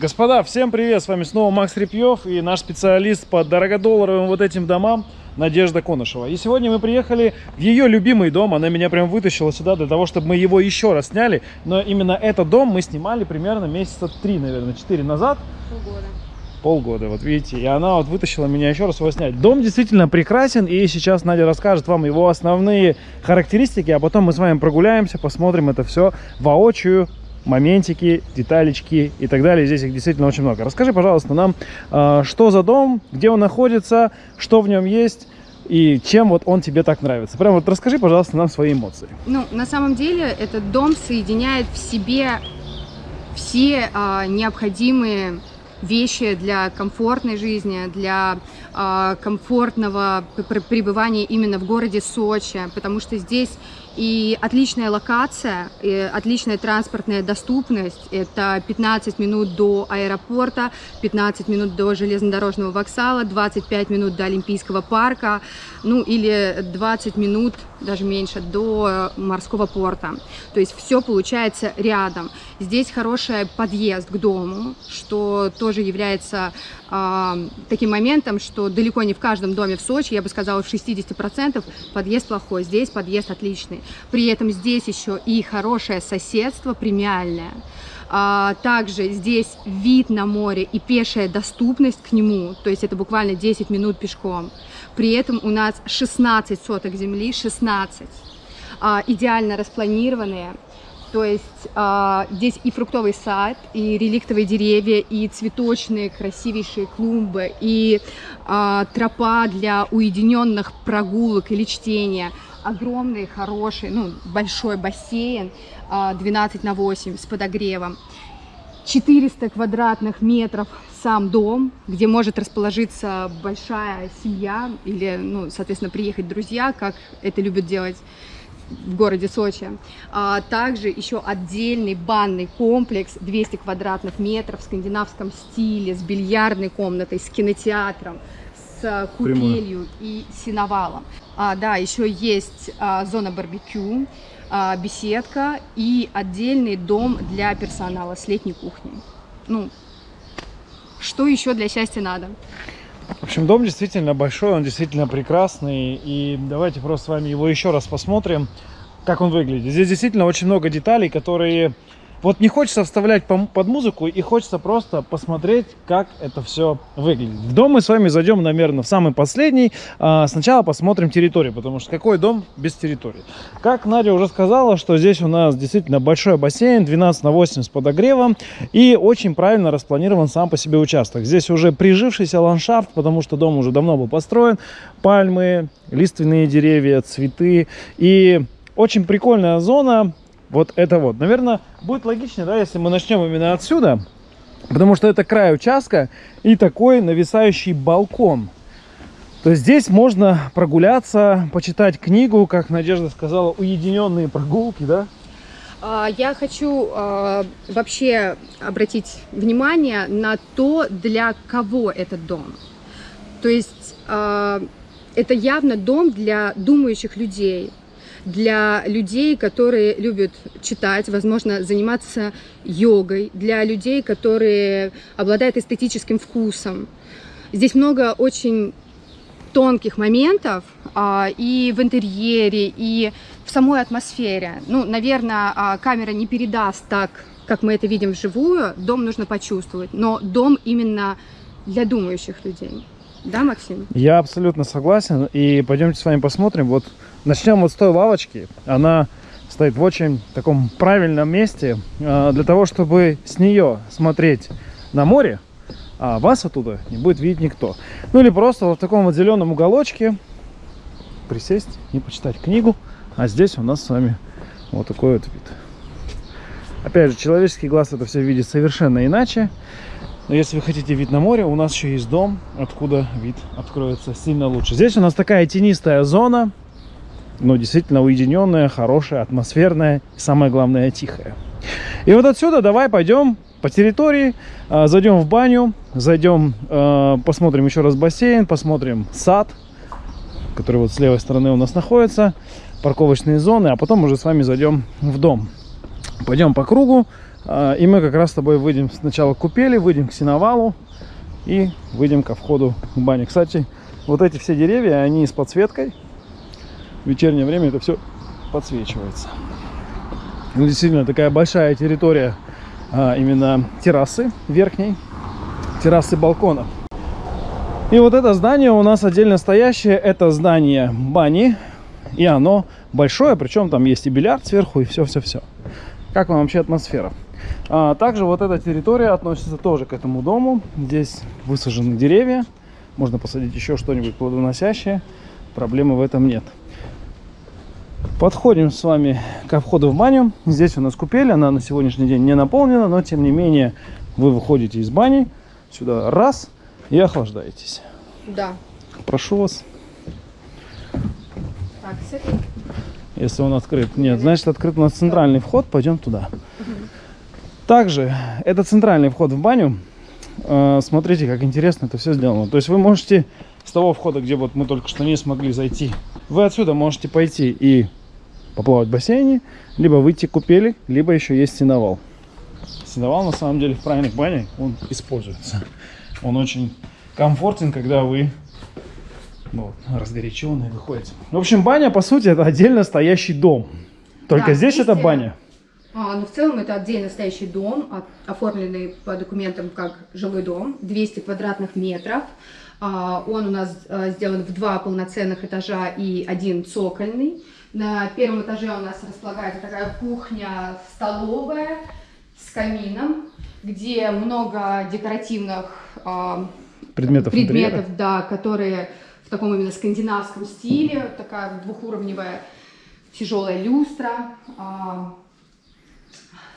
Господа, всем привет! С вами снова Макс Репьев и наш специалист по дорогодолларовым вот этим домам Надежда Конышева. И сегодня мы приехали в ее любимый дом. Она меня прям вытащила сюда для того, чтобы мы его еще раз сняли. Но именно этот дом мы снимали примерно месяца три, наверное, четыре назад. Полгода. Полгода, вот видите. И она вот вытащила меня еще раз его снять. Дом действительно прекрасен. И сейчас Надя расскажет вам его основные характеристики. А потом мы с вами прогуляемся, посмотрим это все воочию моментики, деталечки и так далее. Здесь их действительно очень много. Расскажи, пожалуйста, нам, э, что за дом, где он находится, что в нем есть и чем вот он тебе так нравится. Прям вот расскажи, пожалуйста, нам свои эмоции. Ну, на самом деле, этот дом соединяет в себе все а, необходимые вещи для комфортной жизни, для э, комфортного пребывания именно в городе Сочи, потому что здесь и отличная локация, и отличная транспортная доступность. Это 15 минут до аэропорта, 15 минут до железнодорожного вокзала, 25 минут до Олимпийского парка, ну или 20 минут, даже меньше, до морского порта. То есть все получается рядом. Здесь хороший подъезд к дому, что тоже является э, таким моментом, что далеко не в каждом доме в Сочи, я бы сказала, в 60% подъезд плохой. Здесь подъезд отличный. При этом здесь еще и хорошее соседство премиальное. А, также здесь вид на море и пешая доступность к нему, то есть это буквально 10 минут пешком. При этом у нас 16 соток земли, 16, а, идеально распланированные. То есть а, здесь и фруктовый сад, и реликтовые деревья, и цветочные красивейшие клумбы, и а, тропа для уединенных прогулок или чтения. Огромный, хороший, ну, большой бассейн, а, 12 на 8 с подогревом. 400 квадратных метров сам дом, где может расположиться большая семья или, ну, соответственно, приехать друзья, как это любят делать в городе Сочи. А также еще отдельный банный комплекс 200 квадратных метров в скандинавском стиле, с бильярдной комнатой, с кинотеатром, с купелью и синовалом. А, да, еще есть а, зона барбекю, а, беседка и отдельный дом для персонала с летней кухней. Ну, что еще для счастья надо? В общем, дом действительно большой, он действительно прекрасный. И давайте просто с вами его еще раз посмотрим, как он выглядит. Здесь действительно очень много деталей, которые вот не хочется вставлять под музыку и хочется просто посмотреть, как это все выглядит. В дом мы с вами зайдем, наверное, в самый последний. А, сначала посмотрим территорию, потому что какой дом без территории? Как Надя уже сказала, что здесь у нас действительно большой бассейн, 12 на 8 с подогревом и очень правильно распланирован сам по себе участок. Здесь уже прижившийся ландшафт, потому что дом уже давно был построен. Пальмы, лиственные деревья, цветы и очень прикольная зона вот это вот. Наверное, будет логичнее, да, если мы начнем именно отсюда, потому что это край участка и такой нависающий балкон. То есть здесь можно прогуляться, почитать книгу, как Надежда сказала, уединенные прогулки, да? А, я хочу э, вообще обратить внимание на то, для кого этот дом. То есть э, это явно дом для думающих людей, для людей, которые любят читать, возможно, заниматься йогой, для людей, которые обладают эстетическим вкусом. Здесь много очень тонких моментов а, и в интерьере, и в самой атмосфере. Ну, наверное, а, камера не передаст так, как мы это видим вживую. Дом нужно почувствовать, но дом именно для думающих людей. Да, Максим? Я абсолютно согласен. И пойдемте с вами посмотрим. Вот начнем вот с той лавочки. Она стоит в очень таком правильном месте а, для того, чтобы с нее смотреть на море, а вас оттуда не будет видеть никто. Ну или просто вот в таком вот зеленом уголочке присесть и почитать книгу. А здесь у нас с вами вот такой вот вид. Опять же, человеческий глаз это все видит совершенно иначе. Но если вы хотите вид на море, у нас еще есть дом, откуда вид откроется сильно лучше. Здесь у нас такая тенистая зона, но действительно уединенная, хорошая, атмосферная и самое главное тихая. И вот отсюда давай пойдем по территории, а, зайдем в баню, зайдем, а, посмотрим еще раз бассейн, посмотрим сад, который вот с левой стороны у нас находится, парковочные зоны, а потом уже с вами зайдем в дом. Пойдем по кругу, а, и мы как раз с тобой выйдем сначала к купели, выйдем к синовалу и выйдем ко входу в баню. Кстати, вот эти все деревья, они с подсветкой. Вечернее время это все подсвечивается. Ну, действительно, такая большая территория а, именно террасы верхней, террасы балкона. И вот это здание у нас отдельно стоящее, это здание бани, и оно большое, причем там есть и бильярд сверху, и все-все-все. Как вам вообще атмосфера? А, также вот эта территория относится тоже к этому дому. Здесь высажены деревья, можно посадить еще что-нибудь плодоносящее, проблемы в этом нет. Подходим с вами ко входу в баню. Здесь у нас купель, она на сегодняшний день не наполнена, но тем не менее вы выходите из бани, сюда раз и охлаждаетесь. Да. Прошу вас. Так, с этой Если он открыт. Нет, значит открыт у нас центральный вход, пойдем туда. Также это центральный вход в баню. Э, Смотрите, как интересно это все сделано. То есть вы можете с того входа, где вот мы только что не смогли зайти, вы отсюда можете пойти и поплавать в бассейне, либо выйти купели, либо еще есть сеновал. Сеновал на самом деле в правильных банях он используется. Он очень комфортен, когда вы ну, разгоряченные выходите. В общем, баня, по сути, это отдельно стоящий дом. Только Да, здесь это баня. А, ну, в целом это отдельно стоящий дом, оформленный по документам как жилой дом, 200 квадратных метров. А, он у нас а, сделан в два полноценных этажа и один цокольный. На первом этаже у нас располагается такая кухня, столовая с камином, где много декоративных а, Предметов, интерьера. предметов, да, которые в таком именно скандинавском стиле, такая двухуровневая тяжелая люстра,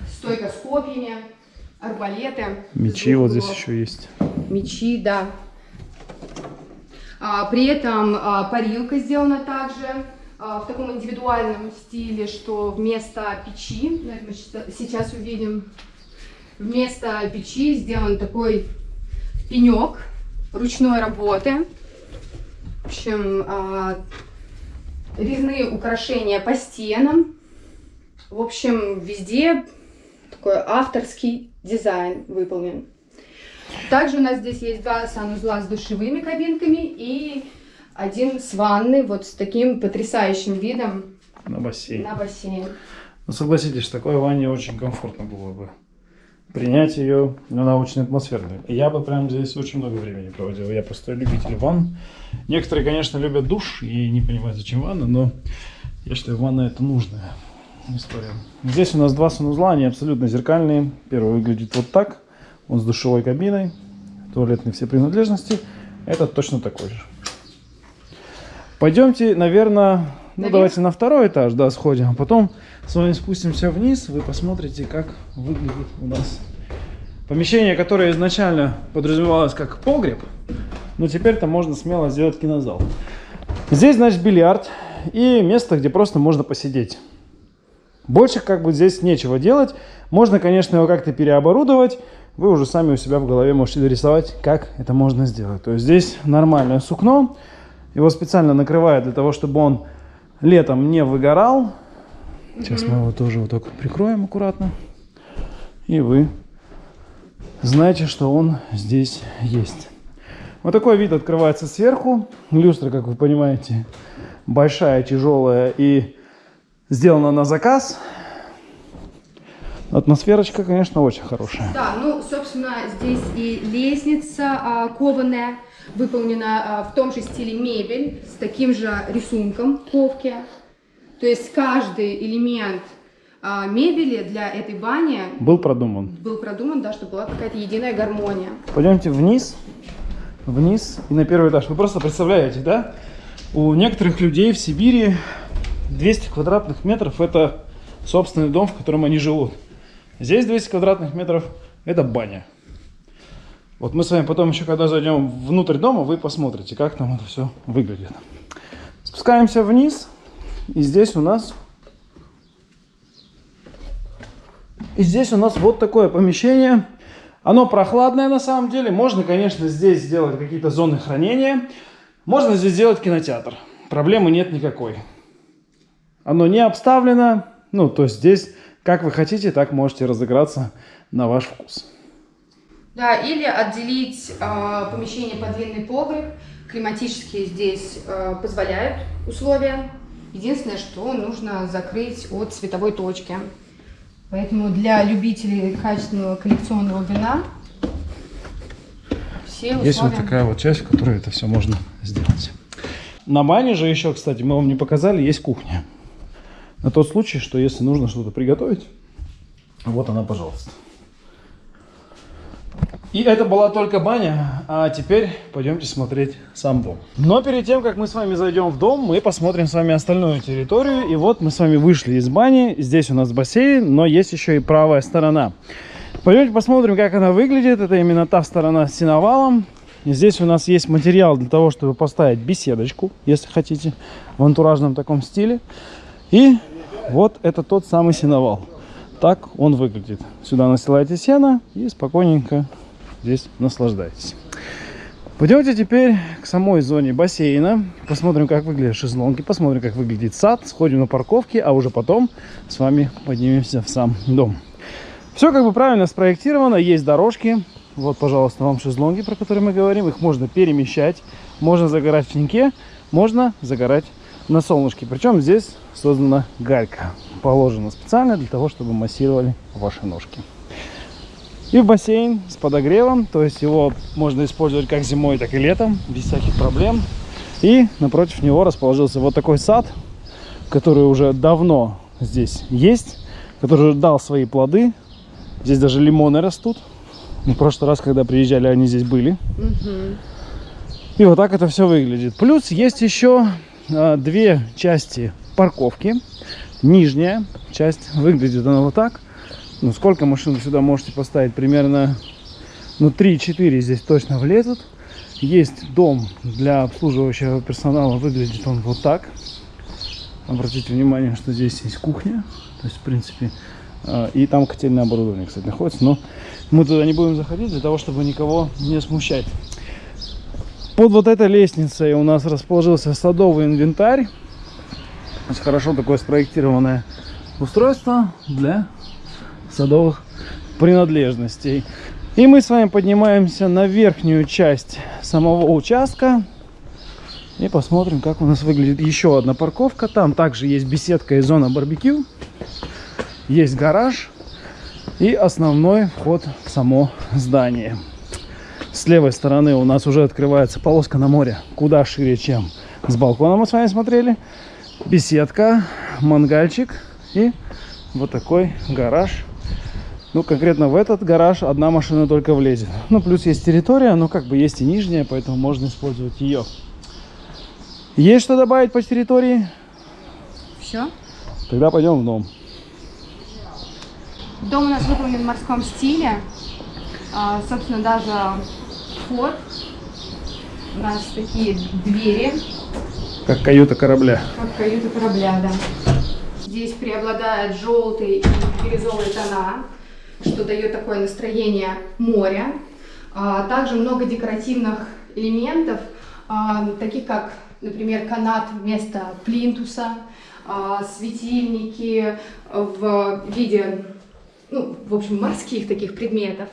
стойка с копьями, арбалеты. Мечи вот здесь еще есть. Мечи, да. А, при этом а, парилка сделана также а, в таком индивидуальном стиле, что вместо печи, мы сейчас увидим, вместо печи сделан такой пенек ручной работы. В общем, резные украшения по стенам. В общем, везде такой авторский дизайн выполнен. Также у нас здесь есть два санузла с душевыми кабинками и один с ванной, вот с таким потрясающим видом На бассейн. на бассейн. Ну, согласитесь, в такой ванне очень комфортно было бы принять ее, она очень атмосферная. Я бы прям здесь очень много времени проводил. Я просто любитель ванн. Некоторые, конечно, любят душ и не понимают, зачем ванна, но я считаю, ванна это нужная история. Здесь у нас два санузла, они абсолютно зеркальные. Первый выглядит вот так, он с душевой кабиной, туалетные все принадлежности. Этот точно такой же. Пойдемте, наверное, ну Наверх? давайте на второй этаж, да, сходим, а потом с вами спустимся вниз, вы посмотрите, как выглядит у нас помещение, которое изначально подразумевалось как погреб, но теперь там можно смело сделать кинозал. Здесь, значит, бильярд и место, где просто можно посидеть. Больше как бы здесь нечего делать. Можно, конечно, его как-то переоборудовать. Вы уже сами у себя в голове можете дорисовать, как это можно сделать. То есть здесь нормальное сукно. Его специально накрывают для того, чтобы он летом не выгорал. Сейчас мы его тоже вот так прикроем аккуратно. И вы знаете, что он здесь есть. Вот такой вид открывается сверху. Люстра, как вы понимаете, большая, тяжелая и сделана на заказ. Атмосферочка, конечно, очень хорошая. Да, ну, собственно, здесь и лестница а, кованая, выполнена а, в том же стиле мебель, с таким же рисунком ковки. То есть каждый элемент а, мебели для этой бани Был продуман. был продуман, да, чтобы была какая-то единая гармония. Пойдемте вниз, вниз и на первый этаж. Вы просто представляете, да? У некоторых людей в Сибири 200 квадратных метров это собственный дом, в котором они живут. Здесь 200 квадратных метров это баня. Вот мы с вами потом еще, когда зайдем внутрь дома, вы посмотрите, как там это все выглядит. Спускаемся вниз, и здесь у нас... И здесь у нас вот такое помещение. Оно прохладное на самом деле. Можно, конечно, здесь сделать какие-то зоны хранения. Можно здесь сделать кинотеатр. Проблемы нет никакой. Оно не обставлено. Ну, то есть здесь как вы хотите, так можете разыграться на ваш вкус. Да, или отделить э, помещение под винный погреб. Климатические здесь э, позволяют условия. Единственное, что нужно закрыть от световой точки. Поэтому для любителей качественного коллекционного вина все условия... Есть вот такая вот часть, в которой это все можно сделать. На бане же еще, кстати, мы вам не показали, есть кухня. На тот случай, что если нужно что-то приготовить, вот она, пожалуйста. И это была только баня, а теперь пойдемте смотреть сам дом. Но перед тем, как мы с вами зайдем в дом, мы посмотрим с вами остальную территорию. И вот мы с вами вышли из бани, здесь у нас бассейн, но есть еще и правая сторона. Пойдемте посмотрим, как она выглядит. Это именно та сторона с сеновалом. Здесь у нас есть материал для того, чтобы поставить беседочку, если хотите, в антуражном таком стиле. И вот это тот самый сеновал. Так он выглядит. Сюда настилаете сено и спокойненько здесь наслаждайтесь. Пойдемте теперь к самой зоне бассейна. Посмотрим, как выглядят шезлонги, посмотрим, как выглядит сад, сходим на парковки, а уже потом с вами поднимемся в сам дом. Все как бы правильно спроектировано, есть дорожки. Вот, пожалуйста, вам шезлонги, про которые мы говорим. Их можно перемещать, можно загорать в теньке, можно загорать на солнышке. Причем здесь создана галька, положена специально для того, чтобы массировали ваши ножки. И в бассейн с подогревом, то есть его можно использовать как зимой, так и летом, без всяких проблем. И напротив него расположился вот такой сад, который уже давно здесь есть, который уже дал свои плоды. Здесь даже лимоны растут. В прошлый раз, когда приезжали, они здесь были. Мгм. И вот так это все выглядит. Плюс есть еще две части парковки. Нижняя часть выглядит она вот так. Ну, сколько машин сюда можете поставить? Примерно, ну, 3-4 здесь точно влезут. Есть дом для обслуживающего персонала. Выглядит он вот так. Обратите внимание, что здесь есть кухня. То есть, в принципе, а, и там котельное оборудование, кстати, находится. Но мы туда не будем заходить для того, чтобы никого не смущать. Под вот этой лестницей у нас расположился садовый инвентарь. Есть хорошо такое спроектированное устройство для садовых принадлежностей. И мы с вами поднимаемся на верхнюю часть самого участка. И посмотрим, как у нас выглядит еще одна парковка. Там также есть беседка и зона барбекю. Есть гараж. И основной вход в само здание. С левой стороны у нас уже открывается полоска на море. Куда шире, чем с балкона мы с вами смотрели. Беседка, мангальчик и вот такой гараж ну, конкретно в этот гараж одна машина только влезет. Ну, плюс есть территория, но как бы есть и нижняя, поэтому можно использовать ее. Есть что добавить по территории? Все. Тогда пойдем в дом. Дом у нас выполнен в морском стиле. А, собственно, даже вход. У нас такие двери, Как каюта корабля. как каюта корабля, да. Здесь преобладают желтые и бирюзовые тона, что дает такое настроение моря. А, также много декоративных элементов, а, таких как, например, канат вместо плинтуса, а, светильники в виде, ну, в общем, морских таких предметов.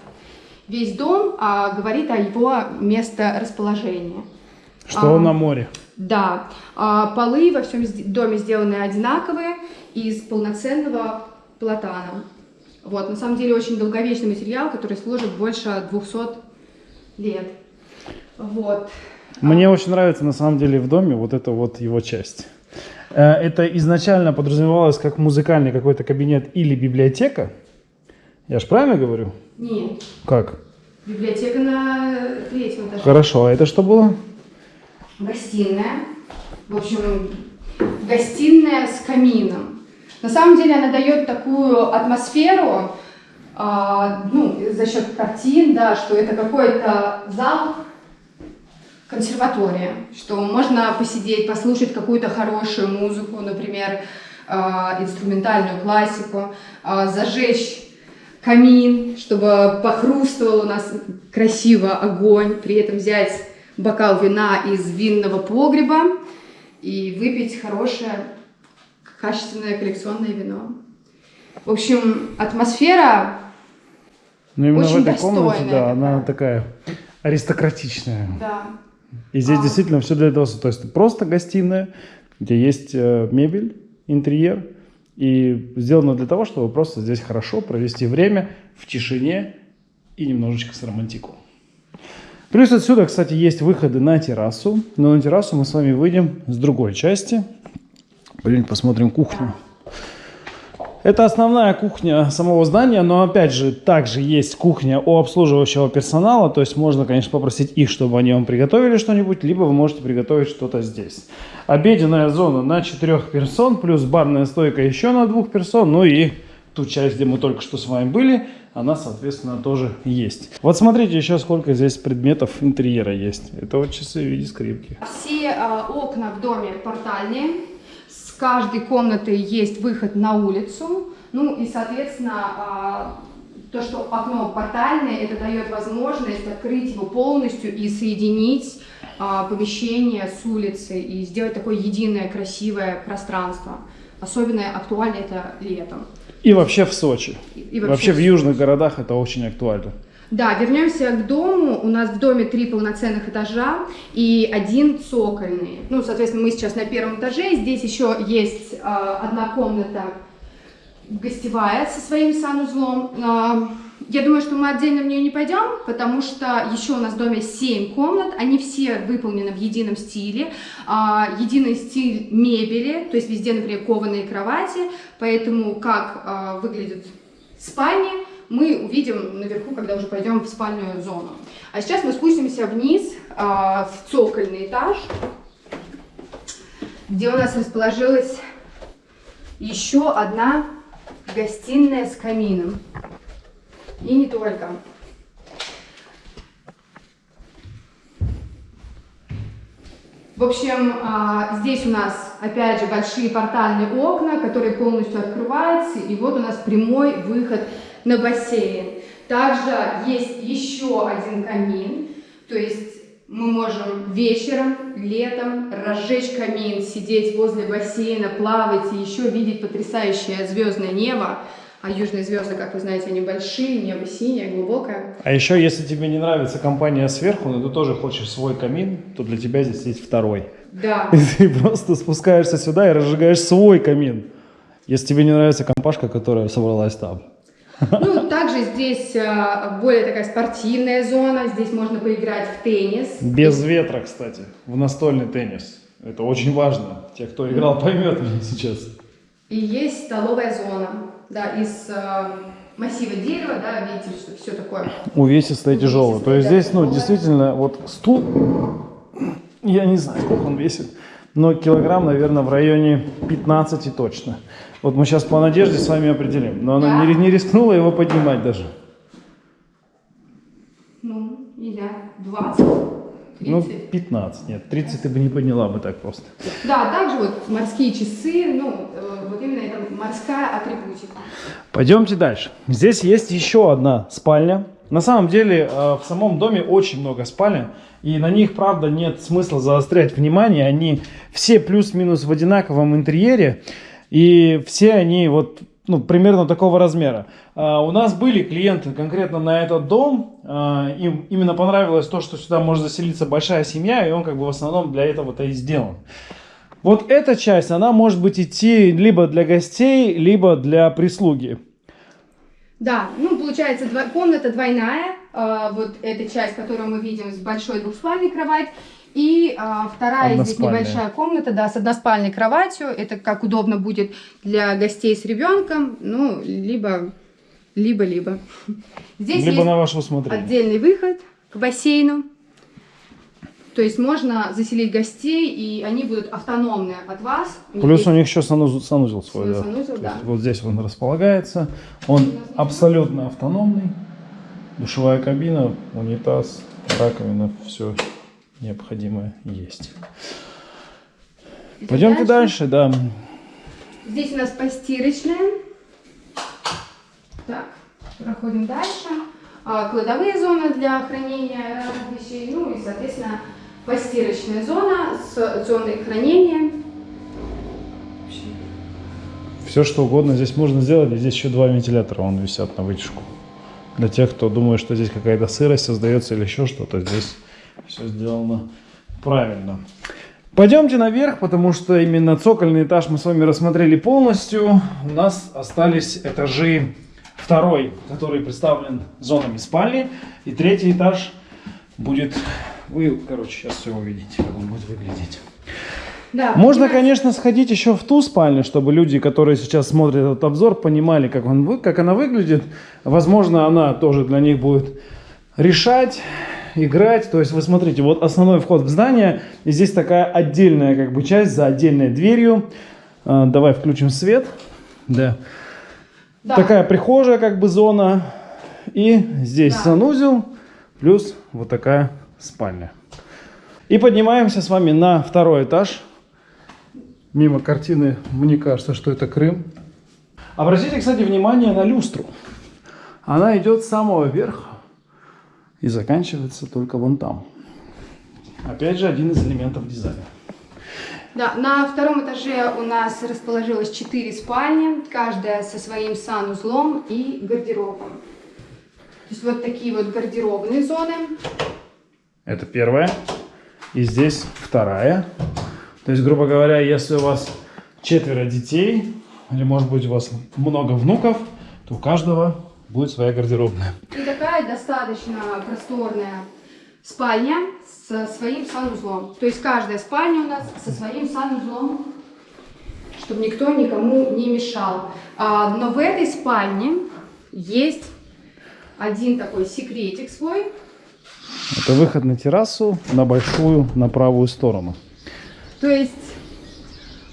Весь дом а, говорит о его месторасположении. Что А. он на море. Да, а, полы во всем доме сделаны одинаковые из полноценного платана. Вот, на самом деле очень долговечный материал, который служит больше 200 лет. Вот. Мне очень нравится на самом деле в доме вот эта вот его часть. Э, Это изначально подразумевалось как музыкальный какой-то кабинет или библиотека. Я же правильно говорю? Нет, Как? библиотека на третьем этаже. Хорошо, а это что было? Гостиная. В общем, гостиная с камином. На самом деле она дает такую атмосферу, а, ну, за счет картин, да, что это какой-то зал, консерватория, что можно посидеть, послушать какую-то хорошую музыку, например, а, инструментальную классику, а, зажечь камин, чтобы похрустывал у нас красиво огонь, при этом взять бокал вина из винного погреба и выпить хорошее, качественное коллекционное вино. В общем, атмосфера Но именно Очень в этой комнате, достойная да, она такая. такая аристократичная. Да. И здесь А. действительно все для этого. То есть просто гостиная, где есть э, мебель, интерьер. И сделано для того, чтобы просто здесь хорошо провести время в тишине и немножечко с романтику. Плюс отсюда, кстати, есть выходы на террасу. Но на террасу мы с вами выйдем с другой части. Пойдем посмотрим кухню. Это основная кухня самого здания, но опять же, также есть кухня у обслуживающего персонала, то есть можно, конечно, попросить их, чтобы они вам приготовили что-нибудь, либо вы можете приготовить что-то здесь. Обеденная зона на четырех персон, плюс барная стойка еще на двух персон, ну и ту часть, где мы только что с вами были, она, соответственно, тоже есть. Вот смотрите еще, сколько здесь предметов интерьера есть. Это вот часы в виде скрипки. Все а, окна в доме портальные. Каждой комнаты есть выход на улицу. Ну и, соответственно, а, то, что окно портальное, это дает возможность открыть его полностью и соединить а, помещение с улицей и сделать такое единое красивое пространство. Особенно актуально это летом. И вообще в Сочи. И- и вообще в южных городах это очень актуально. Да, вернемся к дому. У нас в доме три полноценных этажа и один цокольный. Ну, соответственно, мы сейчас на первом этаже. Здесь еще есть а, одна комната гостевая со своим санузлом. А, я думаю, что мы отдельно в нее не пойдем, потому что еще у нас в доме 7 комнат, они все выполнены в едином стиле, А, единый стиль мебели, то есть везде, например, кованые кровати, поэтому как выглядит спальни, мы увидим наверху, когда уже пойдем в спальную зону. А сейчас мы спустимся вниз а, в цокольный этаж, где у нас расположилась еще одна гостиная с камином. И не только. В общем, а, здесь у нас, опять же, большие портальные окна, которые полностью открываются, и вот у нас прямой выход на бассейн. Также есть еще один камин, то есть мы можем вечером, летом разжечь камин, сидеть возле бассейна, плавать и еще видеть потрясающее звездное небо. А южные звезды, как вы знаете, они большие, небо синее, глубокое. А еще, если тебе не нравится компания сверху, но ты тоже хочешь свой камин, то для тебя здесь есть второй. Да. И ты просто спускаешься сюда и разжигаешь свой камин. Если тебе не нравится компашка, которая собралась там. Ну, также здесь а, более такая спортивная зона, здесь можно поиграть в теннис. Без ветра, кстати, в настольный теннис. Это очень важно. Те, кто играл, поймет меня сейчас. И есть столовая зона, да, из а, массива дерева, да, видите, что все такое. Увесистое, тяжелое. То есть здесь, ну, действительно, вот стул, я не знаю, сколько он весит, но килограмм, наверное, в районе 15 точно. Вот мы сейчас по надежде с вами определим. Но она Да? не, не рискнула его поднимать даже. Ну, не знаю, 20, 30. Ну, 15, нет, 30 ты бы не подняла бы так просто. Да, также вот морские часы, ну, э, вот именно это морская атрибутика. Пойдемте дальше. Здесь есть еще одна спальня. На самом деле э, в самом доме очень много спален, и на них, правда, нет смысла заострять внимание. Они все плюс-минус в одинаковом интерьере, и все они вот ну, примерно такого размера. А, у нас были клиенты конкретно на этот дом, а, им именно понравилось то, что сюда может заселиться большая семья, и он как бы в основном для этого-то и сделан. Вот эта часть, она может быть идти либо для гостей, либо для прислуги. Да, ну, получается, два- комната двойная, а, вот эта часть, которую мы видим, с большой двухспальной кровать, и а, вторая здесь небольшая комната, да, с односпальной кроватью, это как удобно будет для гостей с ребенком, ну, либо, либо-либо. Здесь либо есть на ваше усмотрение. отдельный выход к бассейну, то есть можно заселить гостей, и они будут автономны от вас. Плюс у них еще санузел, санузел свой, свой да. санузел, да. есть вот здесь он располагается. Он абсолютно автономный. Душевая кабина, унитаз, раковина, все необходимое есть. Идем Пойдемте дальше, да. Здесь у нас постирочная. Так, проходим дальше. А, Кладовые зоны для хранения вещей. Ну и, соответственно, постирочная зона с зоной хранения. Все что угодно здесь можно сделать. И здесь еще два вентилятора, вон висят на вытяжку. Для тех, кто думает, что здесь какая-то сырость создается или еще что-то, здесь все сделано правильно. Пойдемте наверх, потому что именно цокольный этаж мы с вами рассмотрели полностью. У нас остались этажи второй, который представлен зонами спальни. И третий этаж будет... Вы, короче, сейчас все увидите, как он будет выглядеть. Да, Можно, понимаете? конечно, сходить еще в ту спальню, чтобы люди, которые сейчас смотрят этот обзор, понимали, как, он, как она выглядит. Возможно, она тоже для них будет решать, играть. То есть, вы смотрите, вот основной вход в здание, и здесь такая отдельная как бы часть за отдельной дверью. А, давай включим свет. Да. Да. Такая прихожая как бы зона. И здесь Да. санузел, плюс вот такая спальня. И поднимаемся с вами на второй этаж. Мимо картины, мне кажется, что это Крым. Обратите, кстати, внимание на люстру. Она идет с самого верха и заканчивается только вон там. Опять же, один из элементов дизайна. Да, на втором этаже у нас расположилось 4 спальни, каждая со своим санузлом и гардеробом. То есть вот такие вот гардеробные зоны. Это первая. И здесь вторая. То есть, грубо говоря, если у вас четверо детей, или может быть у вас много внуков, то у каждого будет своя гардеробная. И такая достаточно просторная спальня со своим санузлом. То есть каждая спальня у нас со своим санузлом, чтобы никто никому не мешал. А, но в этой спальне есть один такой секретик свой. Это выход на террасу, на большую, на правую сторону. То есть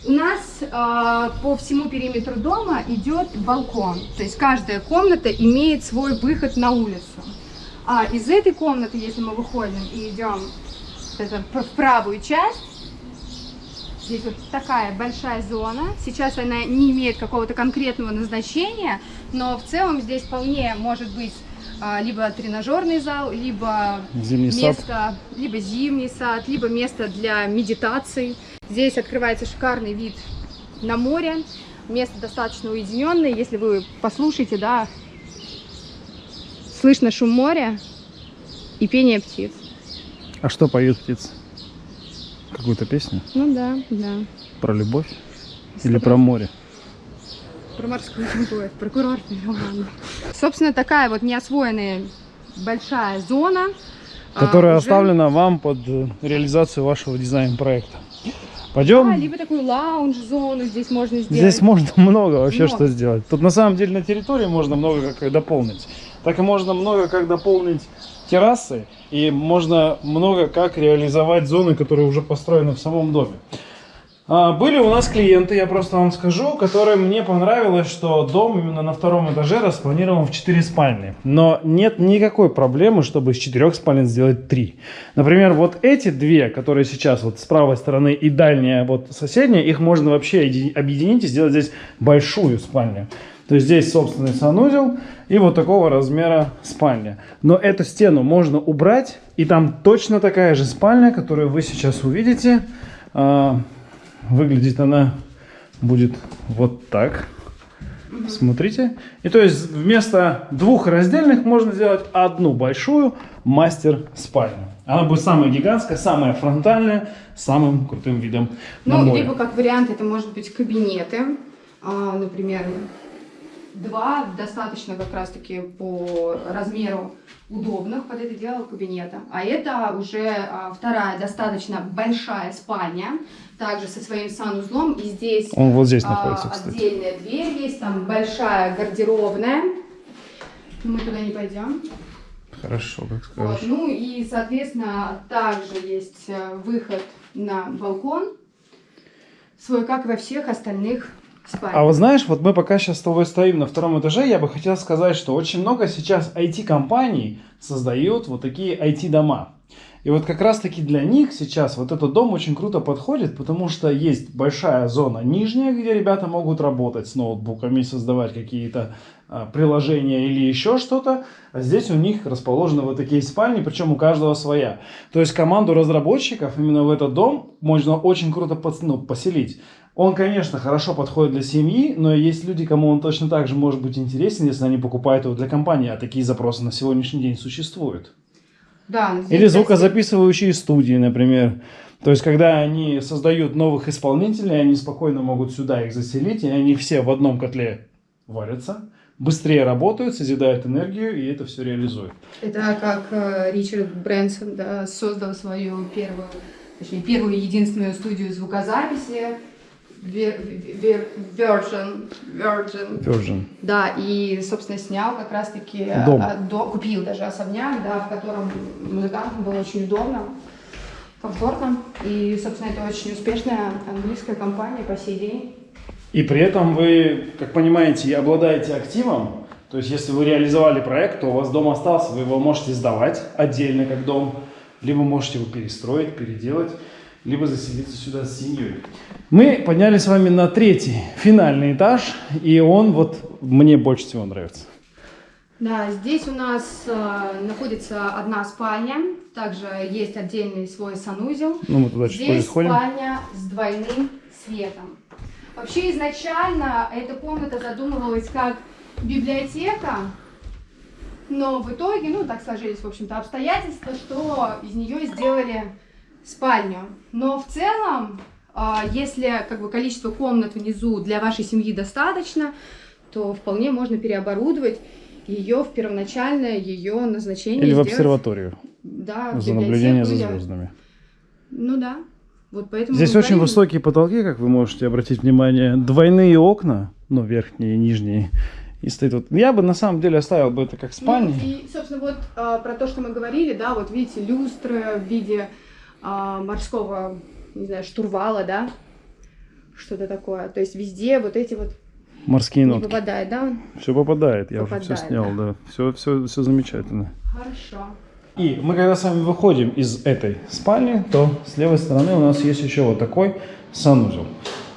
у нас а, по всему периметру дома идет балкон. То есть каждая комната имеет свой выход на улицу. А из этой комнаты, если мы выходим и идем это, в правую часть, здесь вот такая большая зона. Сейчас она не имеет какого-то конкретного назначения, но в целом здесь вполне может быть а, либо тренажерный зал, либо Зимний сад. место, либо зимний сад, либо место для медитаций. Здесь открывается шикарный вид на море. Место достаточно уединенное. Если вы послушаете, да, слышно шум моря и пение птиц. А что поют птицы? Какую-то песню? Ну да, да. Про любовь? Или про море? Про морскую любовь, про курортный роман. Собственно, такая вот неосвоенная большая зона. а, Которая уже- оставлена вам под э, реализацию вашего дизайн-проекта. Пойдем? Да, либо такую лаунж-зону здесь можно сделать. Здесь можно много вообще Много. что сделать. Тут на самом деле на территории можно много как дополнить. Так и можно много как дополнить террасы. И можно много как реализовать зоны, которые уже построены в самом доме. А, Были у нас клиенты, я просто вам скажу, которые мне понравилось, что дом именно на втором этаже распланирован в 4 спальни. Но нет никакой проблемы, чтобы из 4 спален сделать 3. Например, вот эти две, которые сейчас вот с правой стороны и дальняя вот соседняя, их можно вообще еди- объединить и сделать здесь большую спальню. То есть здесь собственный санузел и вот такого размера спальня. Но эту стену можно убрать, и там точно такая же спальня, которую вы сейчас увидите. Выглядит она будет вот так. Смотрите. И то есть вместо двух раздельных можно сделать одну большую мастер-спальню. Она будет самая гигантская, самая фронтальная, с самым крутым видом на Ну, море. либо как вариант это может быть кабинеты, а, например, два достаточно как раз-таки по размеру удобных под это дело кабинета. А это уже а, вторая достаточно большая спальня, также со своим санузлом. И здесь Он вот здесь а, находится, кстати. отдельная дверь есть, там большая гардеробная. Мы туда не пойдем. Хорошо, как Вот, скажешь. ну и, соответственно, также есть э, выход на балкон, свой, как и во всех остальных А вот знаешь, вот мы пока сейчас с тобой стоим на втором этаже, я бы хотел сказать, что очень много сейчас IT-компаний создают вот такие IT-дома. И вот как раз-таки для них сейчас вот этот дом очень круто подходит, потому что есть большая зона нижняя, где ребята могут работать с ноутбуками, создавать какие-то а, приложения или еще что-то. А здесь у них расположены вот такие спальни, причем у каждого своя. То есть команду разработчиков именно в этот дом можно очень круто пос- ну, поселить. Он, конечно, хорошо подходит для семьи, но есть люди, кому он точно так же может быть интересен, если они покупают его для компании, а такие запросы на сегодняшний день существуют. Да, Или звукозаписывающие студии, например. То есть, когда они создают новых исполнителей, они спокойно могут сюда их заселить, и они все в одном котле варятся, быстрее работают, созидают энергию, и это все реализуют. Это как э, Ричард Брэнсон да, создал свою первую, точнее, первую единственную студию звукозаписи Virgin, Virgin. Virgin. Да, и, собственно, снял как раз-таки, Дом. а, до- купил даже особняк, да, в котором музыкантам было очень удобно, комфортно. И, собственно, это очень успешная английская компания по сей день. И при этом вы, как понимаете, обладаете активом. То есть, если вы реализовали проект, то у вас дом остался, вы его можете сдавать отдельно как дом, либо можете его перестроить, переделать, либо заселиться сюда с семьей. Мы поднялись с вами на третий, финальный этаж, и он вот мне больше всего нравится. Да, здесь у нас э, находится одна спальня, также есть отдельный свой санузел. Ну, мы туда чуть Здесь сходим. спальня с двойным светом. Вообще изначально эта комната задумывалась как библиотека, но в итоге, ну, так сложились, в общем-то, обстоятельства, что из нее сделали спальню. Но в целом, а, если как бы количество комнат внизу для вашей семьи достаточно, то вполне можно переоборудовать ее в первоначальное ее назначение. Или в сделать, обсерваторию Да, в за наблюдение за звездами. Ну да. Вот поэтому Здесь очень говорим- высокие потолки, как вы можете обратить внимание. Двойные окна, ну, верхние и нижние. И стоит вот. Я бы на самом деле оставил бы это как спальня. Ну, и, собственно, вот а, про то, что мы говорили, да, вот видите, люстры в виде а, морского, не знаю, штурвала, да, что-то такое. То есть везде вот эти вот Морские не нотки. попадает, да? Все попадает, я уже Попадает, все снял, да. да. Все, все, все замечательно. Хорошо. И мы когда с вами выходим из этой спальни, то с левой стороны у нас есть еще вот такой санузел.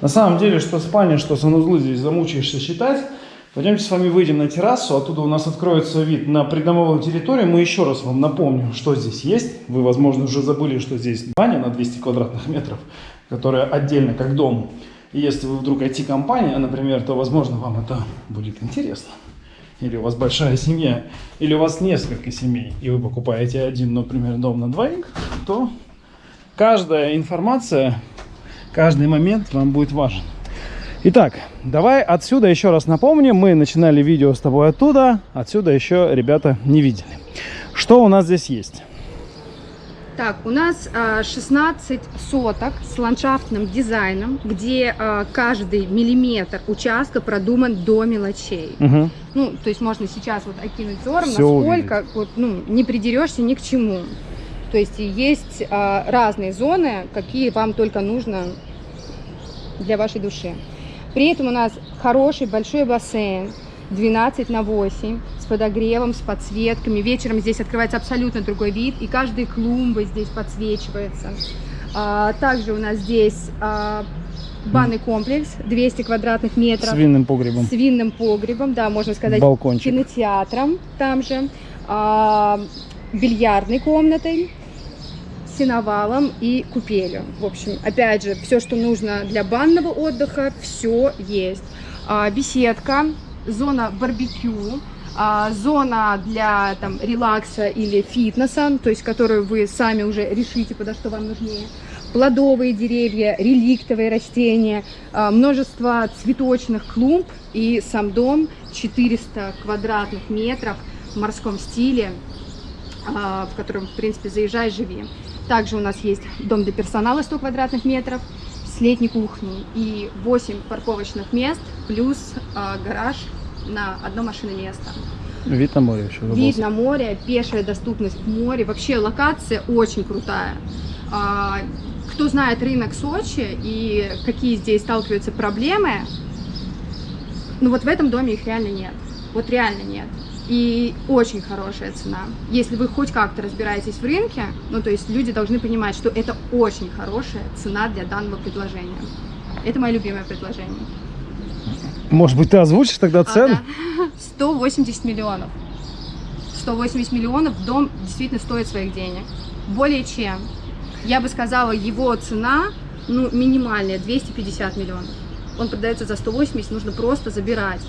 На самом деле, что спальня, что санузлы здесь замучаешься считать. Пойдемте с вами выйдем на террасу, оттуда у нас откроется вид на придомовую территорию. Мы еще раз вам напомним, что здесь есть. Вы, возможно, уже забыли, что здесь баня на 200 квадратных метров, которая отдельно как дом. И если вы вдруг IT-компания, например, то, возможно, вам это будет интересно. Или у вас большая семья, или у вас несколько семей, и вы покупаете один, например, дом на двоих, то каждая информация, каждый момент вам будет важен. Итак, давай отсюда еще раз напомним. Мы начинали видео с тобой оттуда. Отсюда еще ребята не видели. Что у нас здесь есть? Так, у нас а, 16 соток с ландшафтным дизайном, где а, каждый миллиметр участка продуман до мелочей. Мгм. Ну, то есть можно сейчас вот окинуть взором, Всё насколько вот, ну, не придерешься ни к чему. То есть есть а, разные зоны, какие вам только нужно для вашей души. При этом у нас хороший большой бассейн, 12 на 8, с подогревом, с подсветками. Вечером здесь открывается абсолютно другой вид, и каждая клумба здесь подсвечивается. А, также у нас здесь а, банный комплекс, 200 квадратных метров С винным погребом. с винным погребом, да, можно сказать, Балкончик. кинотеатром там же, а, бильярдной комнатой, сеновалом и купелью. В общем, опять же, все, что нужно для банного отдыха, все есть. А, беседка, зона барбекю, а, зона для там, релакса или фитнеса, то есть которую вы сами уже решите, куда что вам нужнее. Плодовые деревья, реликтовые растения, а, множество цветочных клумб и сам дом 400 квадратных метров в морском стиле, в котором, в принципе, заезжай, живи. Также у нас есть дом для персонала 100 квадратных метров с летней кухней и 8 парковочных мест плюс а, гараж на одно машинное место. Вид на море еще. Вид на море, пешая доступность к морю. Вообще локация очень крутая. А, Кто знает рынок Сочи и какие здесь сталкиваются проблемы, ну вот в этом доме их реально нет. Вот реально нет. И очень хорошая цена. Если вы хоть как-то разбираетесь в рынке, ну то есть люди должны понимать, что это очень хорошая цена для данного предложения. Это мое любимое предложение. Может быть, ты озвучишь тогда А, цену? да. 180 миллионов. 180 миллионов дом действительно стоит своих денег. Более чем. Я бы сказала, его цена ну, минимальные, 250 миллионов. Он продается за 180, нужно просто забирать.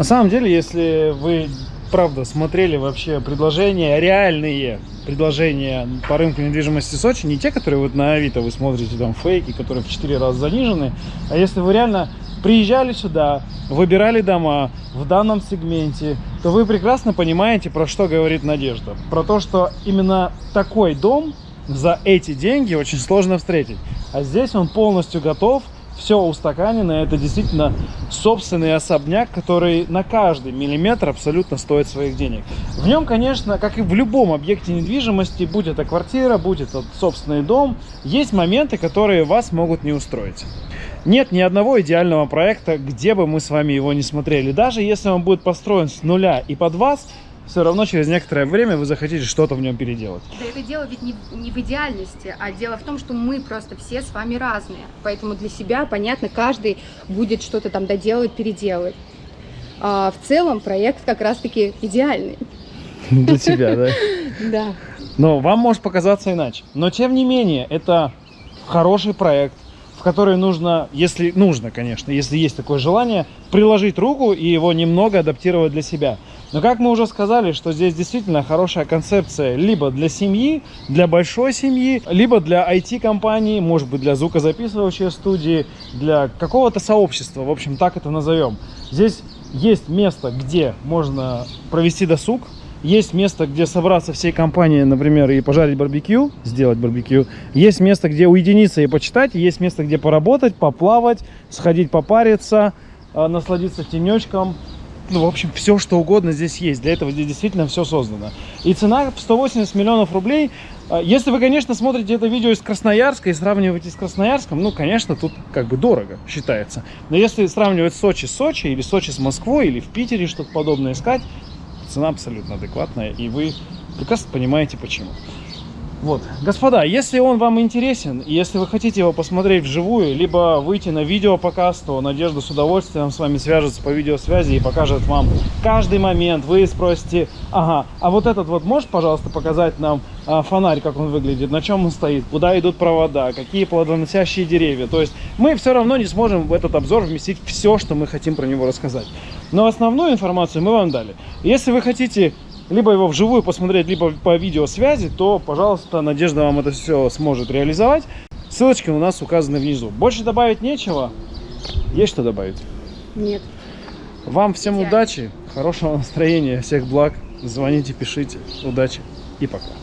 На самом деле, если вы правда смотрели вообще предложения, реальные предложения по рынку недвижимости Сочи, не те, которые вот на Авито вы смотрите, там фейки, которые в 4 раза занижены, а если вы реально приезжали сюда, выбирали дома в данном сегменте, то вы прекрасно понимаете, про что говорит Надежда. Про то, что именно такой дом за эти деньги очень сложно встретить. А здесь он полностью готов, все устаканено, это действительно собственный особняк, который на каждый миллиметр абсолютно стоит своих денег. В нем, конечно, как и в любом объекте недвижимости, будь это квартира, будь это собственный дом, есть моменты, которые вас могут не устроить. Нет ни одного идеального проекта, где бы мы с вами его не смотрели. Даже если он будет построен с нуля и под вас, все равно через некоторое время вы захотите что-то в нем переделать. Да это дело ведь не, не в идеальности, а дело в том, что мы просто все с вами разные. Поэтому для себя, понятно, каждый будет что-то там доделывать, переделывать. А в целом проект как раз-таки идеальный. Для тебя, да? Да. Но вам может показаться иначе. Но тем не менее, это хороший проект, в который нужно, если нужно, конечно, если есть такое желание, приложить руку и его немного адаптировать для себя. Но как мы уже сказали, что здесь действительно хорошая концепция либо для семьи, для большой семьи, либо для IT-компании, может быть для звукозаписывающей студии, для какого-то сообщества, в общем, так это назовем. Здесь есть место, где можно провести досуг, есть место, где собраться всей компанией, например, и пожарить барбекю, сделать барбекю. Есть место, где уединиться и почитать. Есть место, где поработать, поплавать, сходить попариться, э, насладиться тенечком, ну, в общем, все, что угодно здесь есть. Для этого здесь действительно все создано. И цена 180 миллионов рублей. А, если вы, конечно, смотрите это видео из Красноярска и сравниваете с Красноярском, ну, конечно, тут как бы дорого считается. Но если сравнивать Сочи с Сочи, или Сочи с Москвой, или в Питере что-то подобное искать, цена абсолютно адекватная, и вы прекрасно понимаете, почему. Вот, господа, если он вам интересен, если вы хотите его посмотреть вживую, либо выйти на видеопоказ, то Надежда с удовольствием с вами свяжется по видеосвязи и покажет вам каждый момент. Вы спросите, ага, а вот этот вот можешь, пожалуйста, показать нам а, фонарь, как он выглядит, на чем он стоит, куда идут провода, какие плодоносящие деревья. То есть мы все равно не сможем в этот обзор вместить все, что мы хотим про него рассказать. Но основную информацию мы вам дали. Если вы хотите либо его вживую посмотреть, либо по видеосвязи, то, пожалуйста, Надежда вам это все сможет реализовать. Ссылочки у нас указаны внизу. Больше добавить нечего. Есть что добавить? Нет. Вам всем удачи, хорошего настроения, всех благ. Звоните, пишите. Удачи и пока.